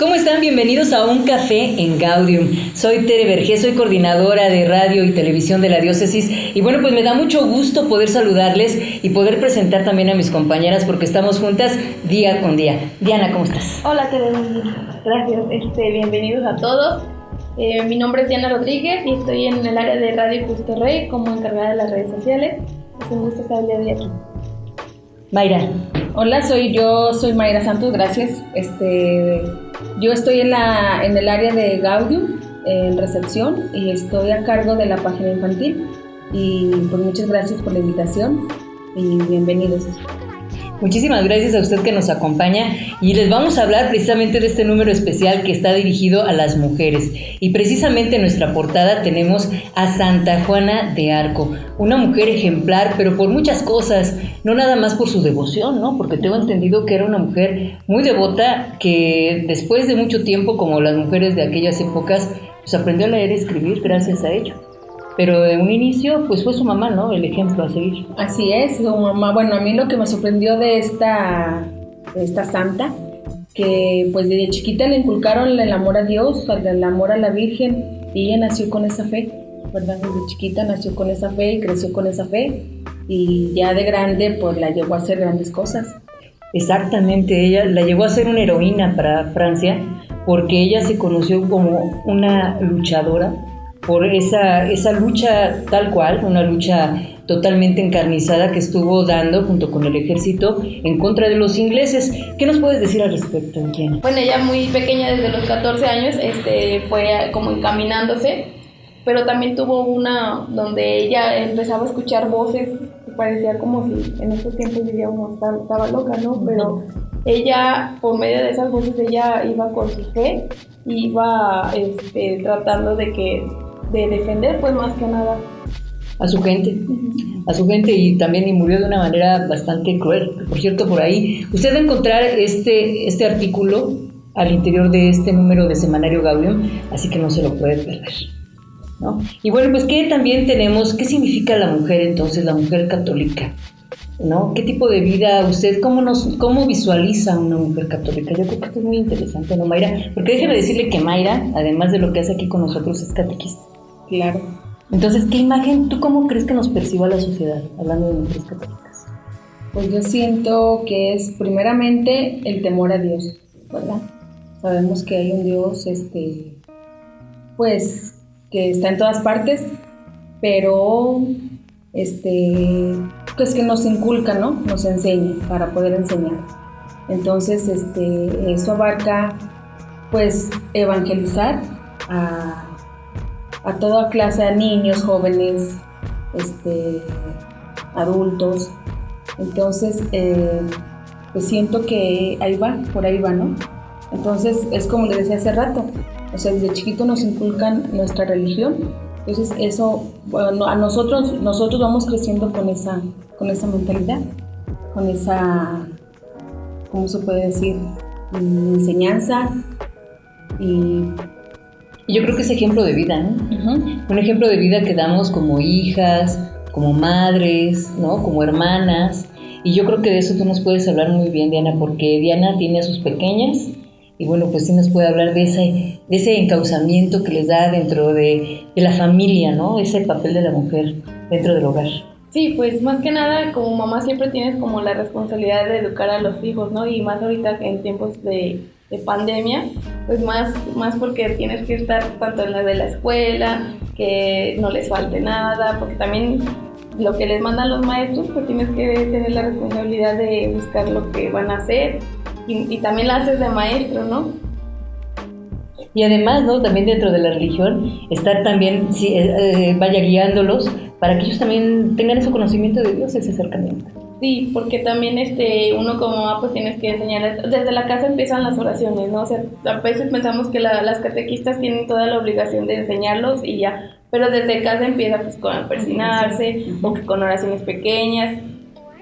¿Cómo están? Bienvenidos a Un Café en Gaudium. Soy Tere Vergés, soy coordinadora de radio y televisión de la diócesis y bueno, pues me da mucho gusto poder saludarles y poder presentar también a mis compañeras porque estamos juntas día con día. Diana, ¿cómo estás? Hola Tere, gracias. Este, bienvenidos a todos. Eh, mi nombre es Diana Rodríguez y estoy en el área de Radio Rey como encargada de las redes sociales. Es un gusto estar el día de aquí. Mayra. Hola, soy yo, soy Mayra Santos, gracias. Este, yo estoy en, la, en el área de Gaudium, en recepción, y estoy a cargo de la página infantil. Y pues muchas gracias por la invitación y bienvenidos. Muchísimas gracias a usted que nos acompaña y les vamos a hablar precisamente de este número especial que está dirigido a las mujeres. Y precisamente en nuestra portada tenemos a Santa Juana de Arco, una mujer ejemplar, pero por muchas cosas, no nada más por su devoción, ¿no? Porque tengo entendido que era una mujer muy devota que después de mucho tiempo, como las mujeres de aquellas épocas, pues aprendió a leer y escribir gracias a ello. Pero de un inicio, pues fue su mamá, ¿no? El ejemplo a seguir. Así es, su mamá. Bueno, a mí lo que me sorprendió de esta, esta santa, que pues desde chiquita le inculcaron el amor a Dios, el amor a la Virgen, y ella nació con esa fe, ¿verdad? Desde chiquita nació con esa fe y creció con esa fe, y ya de grande pues la llevó a hacer grandes cosas. Exactamente, ella la llevó a ser una heroína para Francia, porque ella se conoció como una luchadora por esa, esa lucha tal cual, una lucha totalmente encarnizada que estuvo dando junto con el ejército en contra de los ingleses. ¿Qué nos puedes decir al respecto, Diana? Bueno, ella muy pequeña, desde los 14 años, este, fue como encaminándose, pero también tuvo una donde ella empezaba a escuchar voces que parecía como si en estos tiempos diríamos estaba loca, ¿no? Pero ella, por medio de esas voces, ella iba con su fe, iba este, tratando de que de defender, pues más que nada. A su gente, a su gente y también y murió de una manera bastante cruel. Por cierto, por ahí, usted va a encontrar este, este artículo al interior de este número de Semanario Gaudium, así que no se lo puede perder. ¿no? Y bueno, pues ¿qué también tenemos? ¿Qué significa la mujer entonces, la mujer católica? ¿no? ¿Qué tipo de vida usted, cómo, nos, cómo visualiza una mujer católica? Yo creo que esto es muy interesante, ¿no, Mayra? Porque déjeme decirle que Mayra, además de lo que hace aquí con nosotros, es catequista. Claro. Entonces, ¿qué imagen, tú cómo crees que nos perciba la sociedad, hablando de mujeres católicas? Pues yo siento que es primeramente el temor a Dios, ¿verdad? Sabemos que hay un Dios, este, pues, que está en todas partes, pero, este, pues que nos inculca, ¿no? Nos enseña para poder enseñar. Entonces, este, eso abarca, pues, evangelizar a a toda clase de niños, jóvenes, este, adultos. Entonces, eh, pues siento que ahí va, por ahí va, ¿no? Entonces, es como le decía hace rato, o sea, desde chiquito nos inculcan nuestra religión, entonces eso, bueno, a nosotros, nosotros vamos creciendo con esa, con esa mentalidad, con esa, ¿cómo se puede decir? Mm, enseñanza y y yo creo que es ejemplo de vida, ¿no? Un ejemplo de vida que damos como hijas, como madres, ¿no? Como hermanas. Y yo creo que de eso tú nos puedes hablar muy bien, Diana, porque Diana tiene a sus pequeñas y bueno, pues sí nos puede hablar de ese, de ese encauzamiento que les da dentro de, de la familia, ¿no? Ese papel de la mujer dentro del hogar. Sí, pues más que nada como mamá siempre tienes como la responsabilidad de educar a los hijos, ¿no? Y más ahorita en tiempos de de pandemia, pues más, más porque tienes que estar tanto en la de la escuela, que no les falte nada, porque también lo que les mandan los maestros, pues tienes que tener la responsabilidad de buscar lo que van a hacer y, también la haces de maestro, ¿no? Y además, ¿no? También dentro de la religión, estar también, si, eh, eh, vaya guiándolos para que ellos también tengan ese conocimiento de Dios, ese acercamiento. Sí, porque también este, uno como mamá pues tienes que enseñar, desde la casa empiezan las oraciones, ¿no? O sea, a veces pensamos que las catequistas tienen toda la obligación de enseñarlos y ya, pero desde casa empieza pues con persinarse o que con oraciones pequeñas,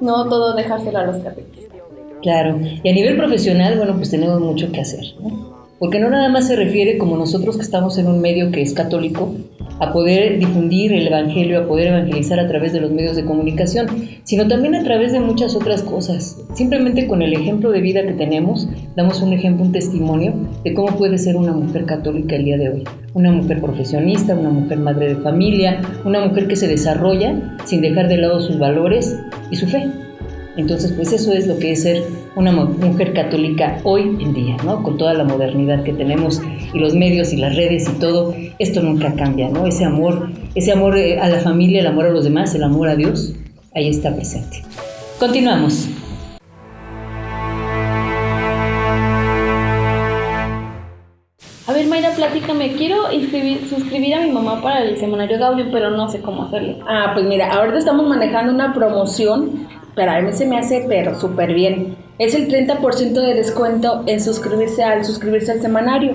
no todo dejárselo a los catequistas. Claro, y a nivel profesional, bueno, pues tenemos mucho que hacer, ¿no? Porque no nada más se refiere como nosotros que estamos en un medio que es católico, a poder difundir el Evangelio, a poder evangelizar a través de los medios de comunicación, sino también a través de muchas otras cosas. Simplemente con el ejemplo de vida que tenemos, damos un ejemplo, un testimonio de cómo puede ser una mujer católica el día de hoy. Una mujer profesionista, una mujer madre de familia, una mujer que se desarrolla sin dejar de lado sus valores y su fe. Entonces, pues eso es lo que es ser una mujer católica hoy en día, ¿no? Con toda la modernidad que tenemos y los medios y las redes y todo, esto nunca cambia, ¿no? Ese amor, ese amor eh, a la familia, el amor a los demás, el amor a Dios, ahí está presente. Continuamos. A ver, Mayra, platícame. Quiero inscribir, suscribir a mi mamá para el semanario Gaudio, pero no sé cómo hacerlo. Ah, pues mira, ahorita estamos manejando una promoción, pero a mí se me hace pero súper bien. Es el 30% de descuento en suscribirse al suscribirse al semanario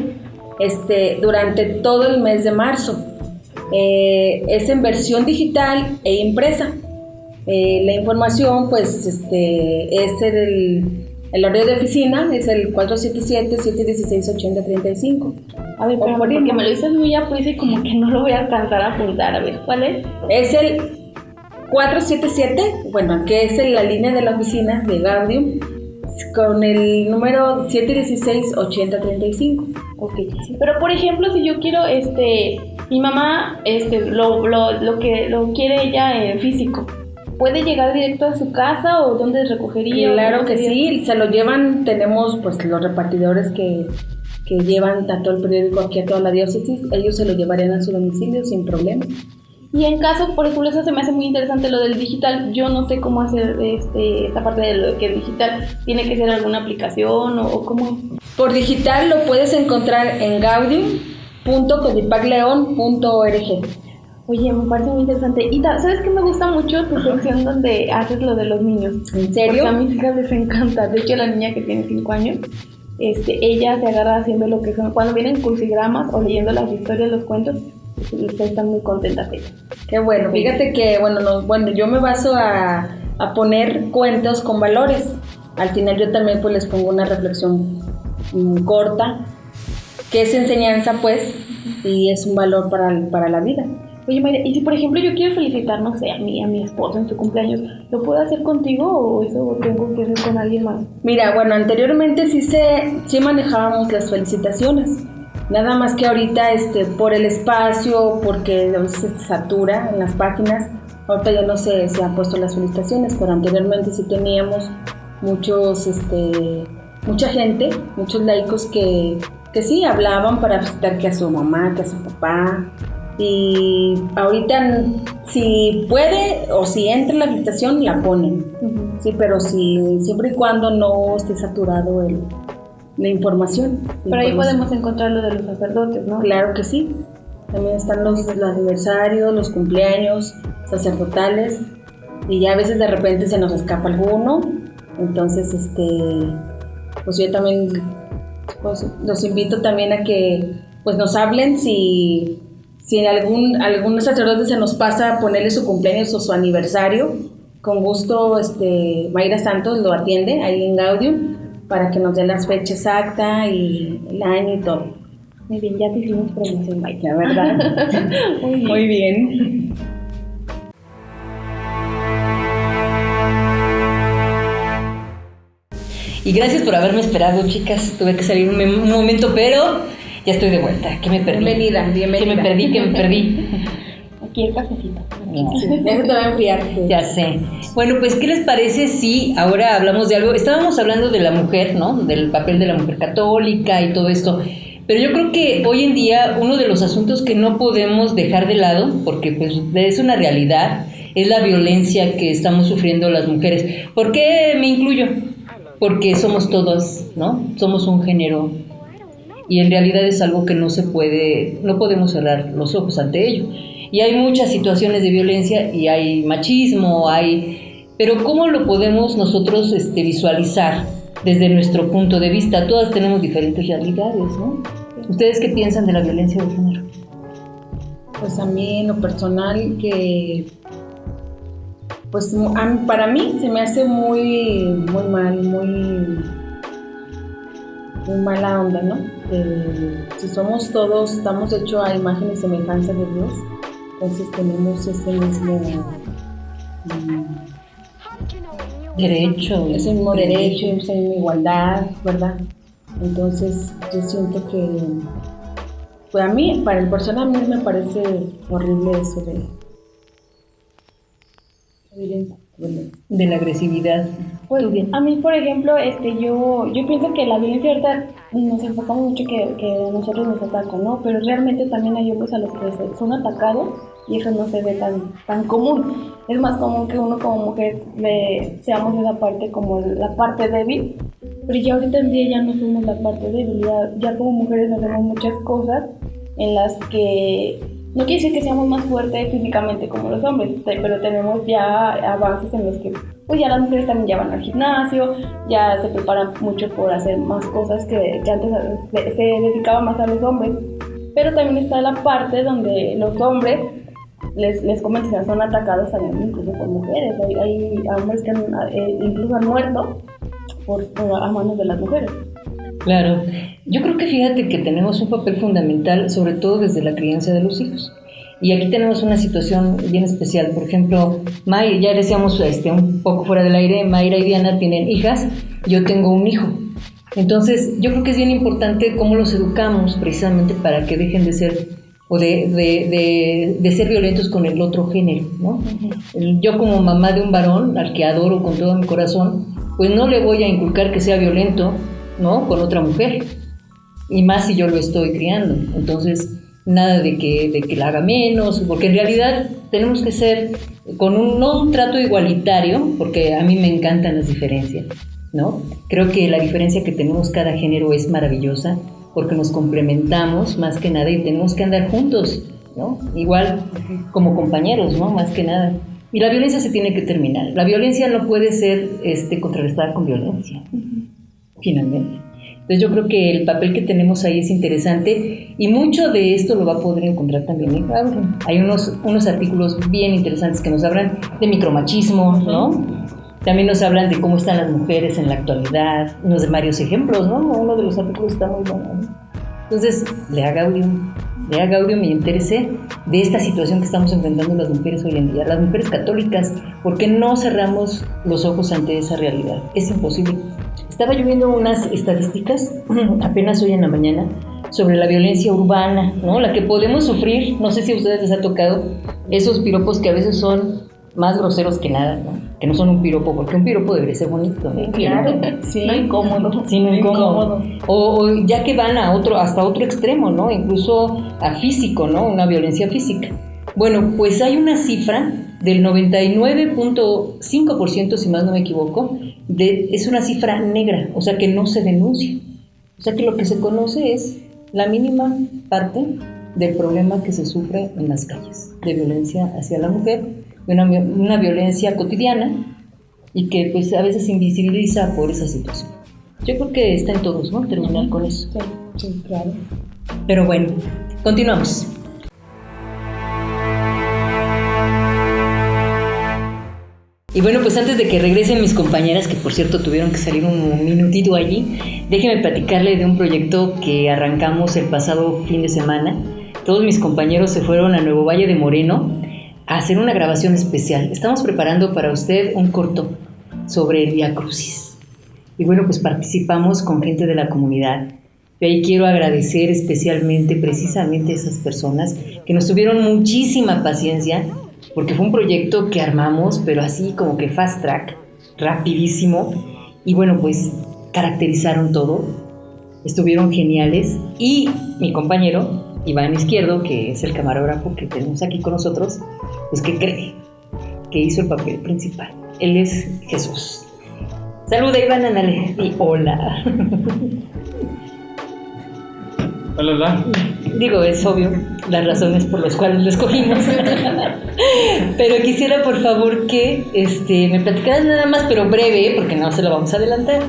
este, durante todo el mes de marzo. Eh, es en versión digital e impresa. Eh, la información, pues, este, es el, el horario de oficina, es el 477-716-8035. A ver, pero porque me lo dices muy apuesto y como que no lo voy a alcanzar a apuntar. A ver, ¿cuál es? Es el 477, bueno, que es en la línea de la oficina de Gaudium, con el número 716-8035. Ok, pero por ejemplo, si yo quiero, este, mi mamá, este, lo, lo, lo que lo quiere ella en físico, ¿puede llegar directo a su casa o dónde recogería? Claro que sí, se lo llevan, tenemos pues los repartidores que, que llevan tanto el periódico aquí a toda la diócesis, ellos se lo llevarían a su domicilio sin problema. Y en caso, por ejemplo, eso se me hace muy interesante lo del digital. Yo no sé cómo hacer este, esta parte de lo que es digital. ¿Tiene que ser alguna aplicación o, o cómo? Por digital lo puedes encontrar en gaudium.codipacleon.org. Oye, me parece muy interesante. Y ¿sabes qué me gusta mucho tu sección donde haces lo de los niños? ¿En serio? Porque a mis hijas les encanta. De hecho, la niña que tiene 5 años, este, ella se agarra haciendo lo que son, cuando vienen crucigramas o leyendo las historias, los cuentos, pues, están muy contentas ellas. Qué bueno, fíjate que, bueno, no- bueno yo me baso a, a poner cuentos con valores. Al final yo también pues les pongo una reflexión mm, corta, que es enseñanza pues, y es un valor para, para la vida. Oye, Mayra, y si por ejemplo yo quiero felicitar, no sé, a mi, a mi esposo en su cumpleaños, ¿lo puedo hacer contigo o eso tengo que hacer con alguien más? Mira, bueno, anteriormente sí se sí manejábamos las felicitaciones. Nada más que ahorita este por el espacio, porque a veces se satura en las páginas, ahorita ya no se, se han puesto las felicitaciones, pero anteriormente sí teníamos muchos este mucha gente, muchos laicos que, que sí hablaban para felicitar que a su mamá, que a su papá. Y ahorita si puede o si entra la felicitación la ponen. Sí, pero si siempre y cuando no esté saturado el, la información. La Pero ahí información. podemos encontrar lo de los sacerdotes, ¿no? Claro que sí. También están los, los aniversarios, los cumpleaños sacerdotales. Y ya a veces de repente se nos escapa alguno. Entonces, este, pues yo también pues, los invito también a que pues nos hablen si, si en algún, algún sacerdote se nos pasa ponerle su cumpleaños o su aniversario. Con gusto, este, Mayra Santos lo atiende ahí en Gaudium para que nos dé la fecha exacta y el año y todo. Muy bien, ya te hicimos promoción. La verdad. Muy bien. Muy bien. Y gracias por haberme esperado, chicas. Tuve que salir un, un momento, pero ya estoy de vuelta. ¿Qué me perdí? Bienvenida, bienvenida. ¿Qué me perdí? ¿Qué me perdí? Aquí el cafecito. Ya se te va a enfriar. Ya sé. Bueno, pues, ¿qué les parece si ahora hablamos de algo? Estábamos hablando de la mujer, ¿no? Del papel de la mujer católica y todo esto. Pero yo creo que hoy en día uno de los asuntos que no podemos dejar de lado, porque pues es una realidad, es la violencia que estamos sufriendo las mujeres. ¿Por qué me incluyo? Porque somos todas, ¿no? Somos un género y en realidad es algo que no se puede, no podemos cerrar los ojos ante ello. Y hay muchas situaciones de violencia y hay machismo, hay... Pero ¿cómo lo podemos nosotros este, visualizar desde nuestro punto de vista? Todas tenemos diferentes realidades, ¿no? ¿Ustedes qué piensan de la violencia de género? Pues a mí en lo personal que pues para mí se me hace muy muy mal, muy muy mala onda, ¿no? Que si somos todos, estamos hechos a imagen y semejanza de Dios, Entonces tenemos ese mismo mm, derecho. Ese mismo derecho, esa misma igualdad, ¿verdad? Entonces yo siento que, pues a mí, para el personal, a mí me parece horrible eso de de la agresividad. Pues bien. A mí, por ejemplo, este, yo, yo pienso que la violencia ahorita nos enfocamos mucho que, que nosotros nos atacan, ¿no? Pero realmente también hay hombres a los que son atacados y eso no se ve tan, tan común. Es más común que uno como mujer le, seamos esa parte como la parte débil, pero ya ahorita en día ya no somos la parte débil, ya, ya como mujeres hacemos muchas cosas en las que no quiere decir que seamos más fuertes físicamente como los hombres, pero tenemos ya avances en los que pues ya las mujeres también ya van al gimnasio, ya se preparan mucho por hacer más cosas que, antes se, dedicaba más a los hombres. Pero también está la parte donde los hombres les, les son atacados también incluso por mujeres. Hay, hombres que eh, incluso han muerto por, a manos de las mujeres. Claro, yo creo que fíjate que tenemos un papel fundamental, sobre todo desde la crianza de los hijos. Y aquí tenemos una situación bien especial. Por ejemplo, May, ya decíamos este, un poco fuera del aire, Mayra y Diana tienen hijas, yo tengo un hijo. Entonces, yo creo que es bien importante cómo los educamos precisamente para que dejen de ser o de, de, de, ser violentos con el otro género, ¿no? Yo como mamá de un varón, al que adoro con todo mi corazón, pues no le voy a inculcar que sea violento, ¿no? Con otra mujer. Y más si yo lo estoy criando. Entonces, nada de que, de que la haga menos, porque en realidad tenemos que ser con un, no un trato igualitario, porque a mí me encantan las diferencias, ¿no? Creo que la diferencia que tenemos cada género es maravillosa, porque nos complementamos más que nada y tenemos que andar juntos, ¿no? Igual como compañeros, ¿no? Más que nada. Y la violencia se tiene que terminar. La violencia no puede ser este, contrarrestada con violencia finalmente. Entonces yo creo que el papel que tenemos ahí es interesante y mucho de esto lo va a poder encontrar también en Hay unos, unos artículos bien interesantes que nos hablan de micromachismo, ¿no? También nos hablan de cómo están las mujeres en la actualidad, unos de varios ejemplos, ¿no? Uno de los artículos está muy bueno. Entonces, lea Gaudium, lea Gaudium y interese de esta situación que estamos enfrentando las mujeres hoy en día, las mujeres católicas, ¿por qué no cerramos los ojos ante esa realidad? Es imposible estaba lloviendo unas estadísticas apenas hoy en la mañana sobre la violencia urbana, ¿no? La que podemos sufrir, no sé si a ustedes les ha tocado esos piropos que a veces son más groseros que nada, ¿no? Que no son un piropo, porque un piropo debería ser bonito, ¿no? Claro, sí, no incómodo. Sí, no incómodo. O, o, ya que van a otro, hasta otro extremo, ¿no? Incluso a físico, ¿no? Una violencia física. Bueno, pues hay una cifra del 99.5%, si más no me equivoco, de, es una cifra negra, o sea que no se denuncia. O sea que lo que se conoce es la mínima parte del problema que se sufre en las calles, de violencia hacia la mujer, de una, una violencia cotidiana y que pues a veces se invisibiliza por esa situación. Yo creo que está en todos, ¿no? Terminar con eso. Sí, claro. Pero bueno, continuamos. Y bueno, pues antes de que regresen mis compañeras, que por cierto tuvieron que salir un minutito allí, déjenme platicarle de un proyecto que arrancamos el pasado fin de semana. Todos mis compañeros se fueron a Nuevo Valle de Moreno a hacer una grabación especial. Estamos preparando para usted un corto sobre el Via Crucis. Y bueno, pues participamos con gente de la comunidad. Y ahí quiero agradecer especialmente precisamente a esas personas que nos tuvieron muchísima paciencia porque fue un proyecto que armamos, pero así como que fast track, rapidísimo, y bueno, pues caracterizaron todo, estuvieron geniales, y mi compañero, Iván Izquierdo, que es el camarógrafo que tenemos aquí con nosotros, pues que cree que hizo el papel principal. Él es Jesús. Saluda Iván, Anale. Y hola. Hola, hola. Digo, es obvio las razones por las cuales lo escogimos. pero quisiera, por favor, que este, me platicaras nada más, pero breve, porque no se lo vamos a adelantar.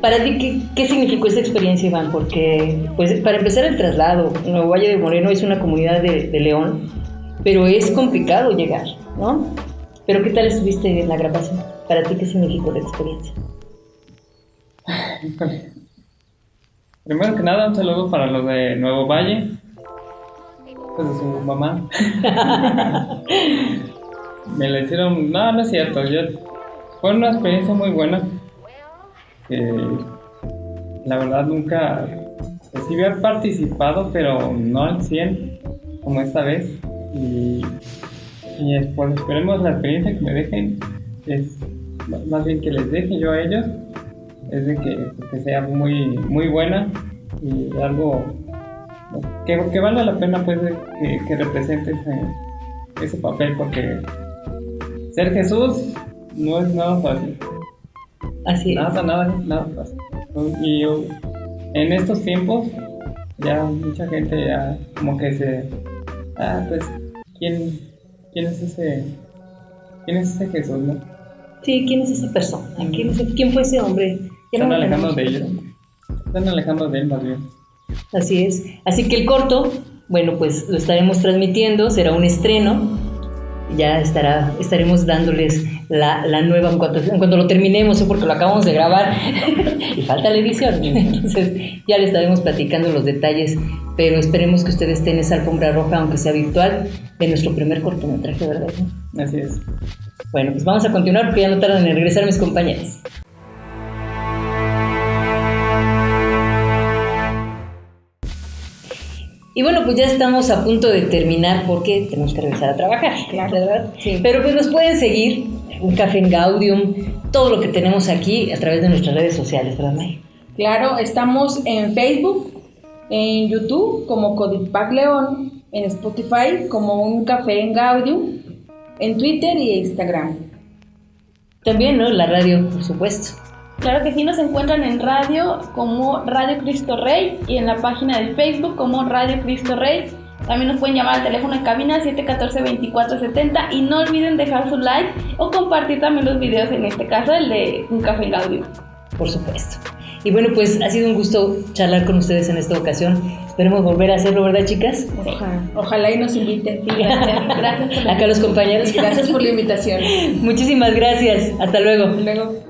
Para ti, ¿qué, qué significó esta experiencia, Iván? Porque, pues, para empezar, el traslado. Nuevo Valle de Moreno es una comunidad de, de León, pero es complicado llegar, ¿no? Pero, ¿qué tal estuviste en la grabación? Para ti, ¿qué significó la experiencia? Primero que nada, un saludo para los de Nuevo Valle. pues, de su mamá. me la hicieron, no, no es cierto, yo, fue una experiencia muy buena. la verdad nunca, pues sí había participado, pero no al 100 como esta vez. Y, y pues esperemos la experiencia que me dejen, es más bien que les deje yo a ellos, es de que, que sea muy, muy buena y algo que, que valga la pena pues que, que represente ese, papel porque ser Jesús no es nada fácil. Así es. Nada, nada, nada fácil. Y en estos tiempos ya mucha gente ya como que se... Ah, pues, ¿quién, quién es ese... ¿Quién es ese Jesús, no? Sí, ¿quién es esa persona? ¿Quién, ¿Quién fue ese hombre? Están alejando de ellos. Están alejando de él más bien. Así es. Así que el corto, bueno, pues lo estaremos transmitiendo, será un estreno. Ya estará, estaremos dándoles la, la nueva en cuanto, en cuanto, lo terminemos, porque lo acabamos de grabar y falta la edición. Entonces ya le estaremos platicando los detalles, pero esperemos que ustedes estén esa alfombra roja, aunque sea virtual, de nuestro primer cortometraje, ¿verdad? Así es. Bueno, pues vamos a continuar porque ya no tardan en regresar mis compañeros. Y bueno, pues ya estamos a punto de terminar porque tenemos que regresar a trabajar, claro. ¿verdad? Sí. Pero pues nos pueden seguir, un café en Gaudium, todo lo que tenemos aquí a través de nuestras redes sociales, ¿verdad, May? Claro, estamos en Facebook, en YouTube como Codipac León, en Spotify como un café en Gaudium, en Twitter y Instagram. También, ¿no? La radio, por supuesto. Claro que sí, nos encuentran en radio como Radio Cristo Rey y en la página de Facebook como Radio Cristo Rey. También nos pueden llamar al teléfono en cabina 714-2470 y no olviden dejar su like o compartir también los videos, en este caso el de Un Café en Audio. Por supuesto. Y bueno, pues ha sido un gusto charlar con ustedes en esta ocasión. Esperemos volver a hacerlo, ¿verdad, chicas? Ojalá, ojalá y nos inviten. gracias. gracias Acá los compañeros. Gracias por la invitación. Muchísimas gracias. Hasta luego. Hasta luego.